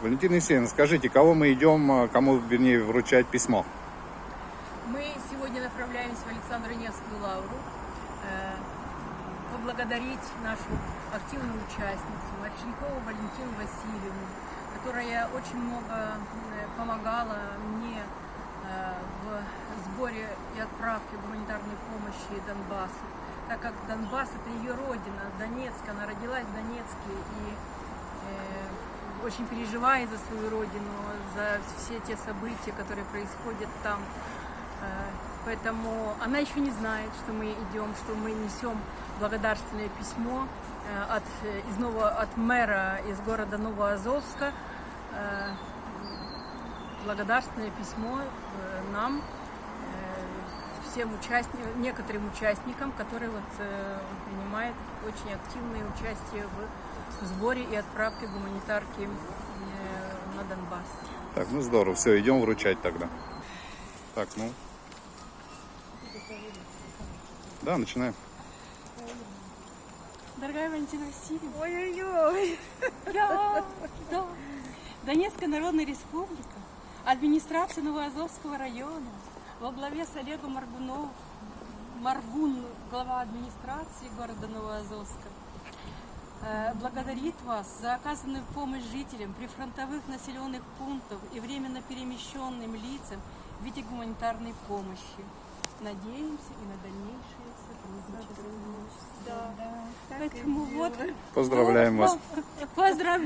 Валентина Есенина, скажите, кого мы идем, э, кому, вернее, вручать письмо? Мы сегодня направляемся в Александру Невскую лавру э, поблагодарить нашу активную участницу Марченкову Валентину Васильевну, которая очень много э, помогала мне э, в сборе и отправке гуманитарной помощи Донбассу, так как Донбасс это ее родина, Донецк, она родилась в Донецке и очень переживает за свою родину, за все те события, которые происходят там. Э, Поэтому она еще не знает, что мы идем, что мы несем благодарственное письмо э, от, из нового, от мэра из города Новоазовска. Э, Благодарственное письмо нам, всем участникам, некоторым участникам, которые вот, принимают очень активное участие в сборе и отправке гуманитарки э, на Донбасс. Так, ну здорово, все, идем вручать тогда. Так, ну. Да, начинаем. Дорогая Валентина Васильевна, Ой-ой-ой! я, да, Донецкая Народная Республика, администрация Новоазовского района во главе с Олегом Маргунов, Маргун, глава администрации города Новоазовска, благодарит вас за оказанную помощь жителям прифронтовых населенных пунктов и временно перемещенным лицам в виде гуманитарной помощи. Надеемся и на дальнейшее сотрудничество. Да. Поэтому вот Поздравляем вас. Поздравляю.